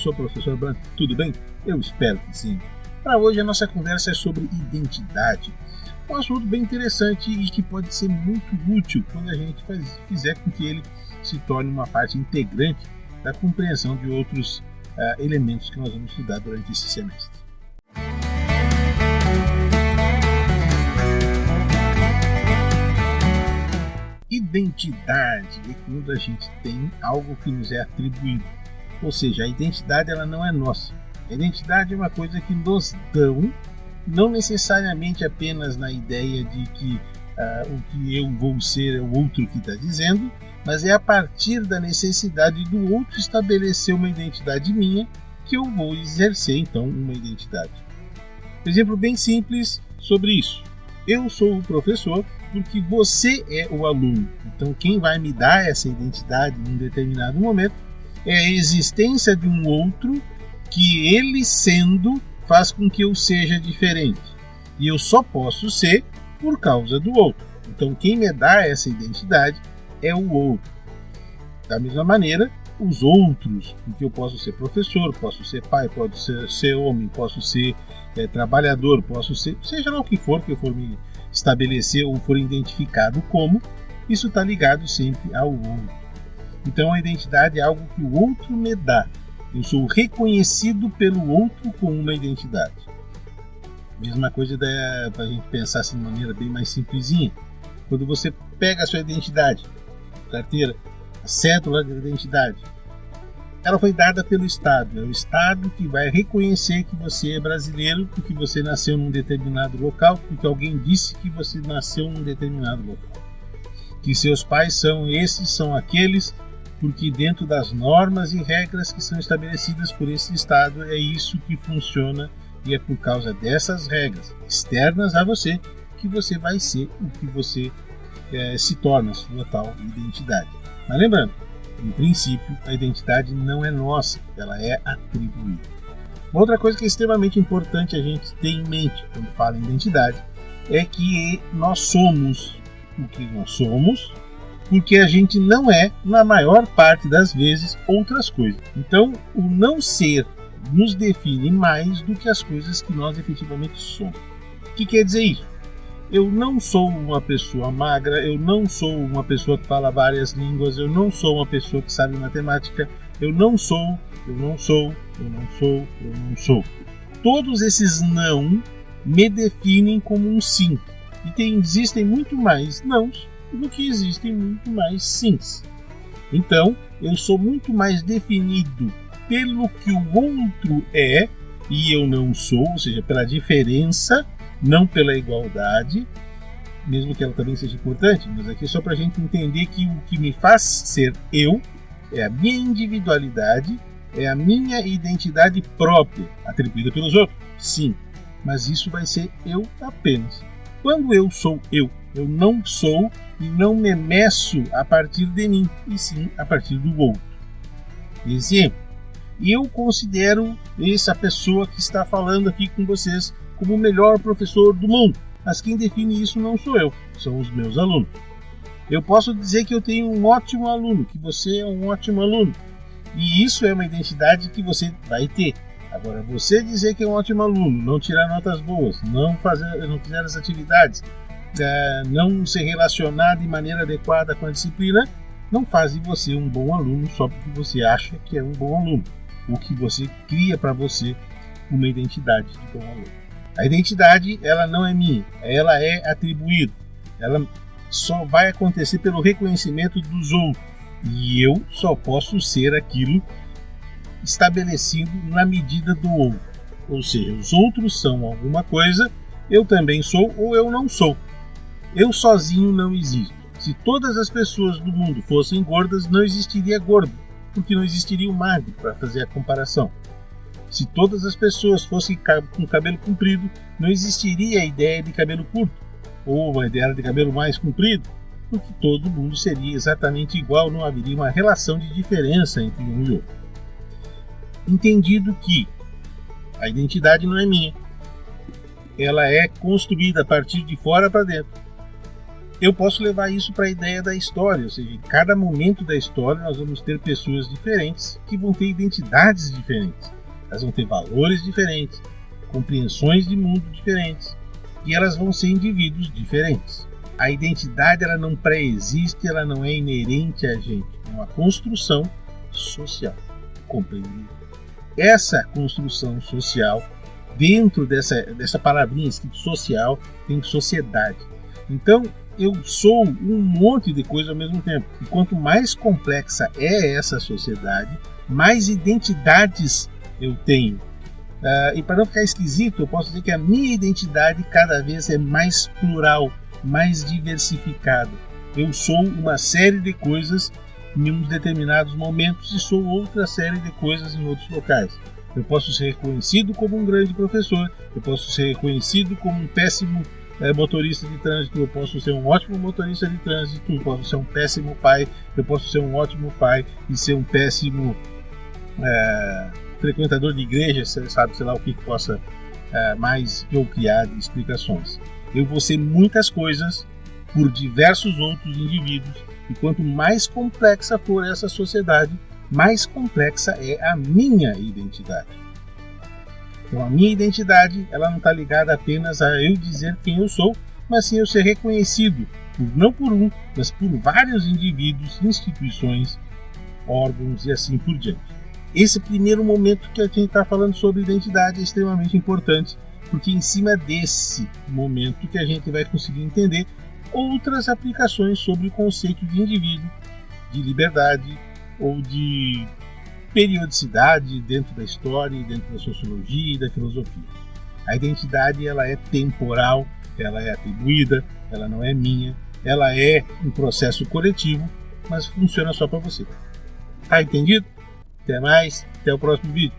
professor, professor Branco, tudo bem? Eu espero que sim. Para hoje a nossa conversa é sobre identidade. Um assunto bem interessante e que pode ser muito útil quando a gente faz, fizer com que ele se torne uma parte integrante da compreensão de outros uh, elementos que nós vamos estudar durante esse semestre. Identidade é quando a gente tem algo que nos é atribuído. Ou seja, a identidade ela não é nossa. A identidade é uma coisa que nos dão, não necessariamente apenas na ideia de que uh, o que eu vou ser é o outro que está dizendo, mas é a partir da necessidade do outro estabelecer uma identidade minha que eu vou exercer então uma identidade. Um exemplo bem simples sobre isso. Eu sou o professor porque você é o aluno. Então, quem vai me dar essa identidade em um determinado momento é a existência de um outro que ele sendo faz com que eu seja diferente. E eu só posso ser por causa do outro. Então, quem me dá essa identidade é o outro. Da mesma maneira, os outros, porque eu posso ser professor, posso ser pai, posso ser, ser homem, posso ser é, trabalhador, posso ser, seja lá o que for que eu for me estabelecer ou for identificado como, isso está ligado sempre ao outro. Então a identidade é algo que o outro me dá. Eu sou reconhecido pelo outro com uma identidade. Mesma coisa para a gente pensar assim de maneira bem mais simplesinha. Quando você pega a sua identidade, carteira, a cédula de identidade, ela foi dada pelo Estado. É o Estado que vai reconhecer que você é brasileiro porque você nasceu num determinado local, porque alguém disse que você nasceu num determinado local. Que seus pais são esses, são aqueles, porque dentro das normas e regras que são estabelecidas por esse Estado é isso que funciona e é por causa dessas regras externas a você que você vai ser o que você é, se torna, sua tal identidade. Mas lembrando, em princípio, a identidade não é nossa, ela é atribuída. Uma outra coisa que é extremamente importante a gente ter em mente quando fala em identidade é que nós somos o que nós somos, porque a gente não é, na maior parte das vezes, outras coisas. Então, o não ser nos define mais do que as coisas que nós efetivamente somos. O que quer dizer isso? eu não sou uma pessoa magra, eu não sou uma pessoa que fala várias línguas, eu não sou uma pessoa que sabe matemática, eu não sou, eu não sou, eu não sou, eu não sou. Todos esses não me definem como um sim. E tem, existem muito mais nãos do que existem muito mais sims. Então, eu sou muito mais definido pelo que o outro é e eu não sou, ou seja, pela diferença não pela igualdade, mesmo que ela também seja importante, mas aqui é só para a gente entender que o que me faz ser eu é a minha individualidade, é a minha identidade própria, atribuída pelos outros, sim, mas isso vai ser eu apenas. Quando eu sou eu, eu não sou não me meço a partir de mim, e sim a partir do outro. Exemplo, eu considero essa pessoa que está falando aqui com vocês como o melhor professor do mundo. Mas quem define isso não sou eu, são os meus alunos. Eu posso dizer que eu tenho um ótimo aluno, que você é um ótimo aluno. E isso é uma identidade que você vai ter. Agora, você dizer que é um ótimo aluno, não tirar notas boas, não fazer, não fizer as atividades, é, não se relacionar de maneira adequada com a disciplina, não faz de você um bom aluno só porque você acha que é um bom aluno. O que você cria para você uma identidade de bom aluno. A identidade, ela não é minha, ela é atribuída. Ela só vai acontecer pelo reconhecimento dos outros. E eu só posso ser aquilo estabelecido na medida do outro. Ou seja, os outros são alguma coisa, eu também sou ou eu não sou. Eu sozinho não existo. Se todas as pessoas do mundo fossem gordas, não existiria gordo, porque não existiria o magro para fazer a comparação. Se todas as pessoas fossem com cabelo comprido, não existiria a ideia de cabelo curto, ou uma ideia de cabelo mais comprido, porque todo mundo seria exatamente igual, não haveria uma relação de diferença entre um e outro. Entendido que a identidade não é minha, ela é construída a partir de fora para dentro. Eu posso levar isso para a ideia da história, ou seja, em cada momento da história nós vamos ter pessoas diferentes que vão ter identidades diferentes, elas vão ter valores diferentes, compreensões de mundo diferentes e elas vão ser indivíduos diferentes. A identidade ela não pré-existe, ela não é inerente a gente, é uma construção social, compreendida. Essa construção social, dentro dessa, dessa palavrinha escrita social, tem sociedade. Então, eu sou um monte de coisa ao mesmo tempo. E quanto mais complexa é essa sociedade, mais identidades eu tenho. Uh, e para não ficar esquisito, eu posso dizer que a minha identidade cada vez é mais plural, mais diversificada. Eu sou uma série de coisas em uns determinados momentos e sou outra série de coisas em outros locais. Eu posso ser reconhecido como um grande professor, eu posso ser reconhecido como um péssimo é, motorista de trânsito, eu posso ser um ótimo motorista de trânsito, eu posso ser um péssimo pai, eu posso ser um ótimo pai e ser um péssimo é, frequentador de igreja, sabe, sei lá o que, possa é, mais eu criar de explicações. Eu vou ser muitas coisas por diversos outros indivíduos, e quanto mais complexa for essa sociedade, mais complexa é a minha identidade. Então a minha identidade ela não está ligada apenas a eu dizer quem eu sou, mas sim eu ser reconhecido não por um, mas por vários indivíduos, instituições, órgãos e assim por diante. Esse primeiro momento que a gente está falando sobre identidade é extremamente importante, porque em cima desse momento que a gente vai conseguir entender outras aplicações sobre o conceito de indivíduo, de liberdade ou de periodicidade dentro da história, dentro da sociologia e da filosofia. A identidade ela é temporal, ela é atribuída, ela não é minha, ela é um processo coletivo, mas funciona só para você. Tá entendido? Até mais, até o próximo vídeo.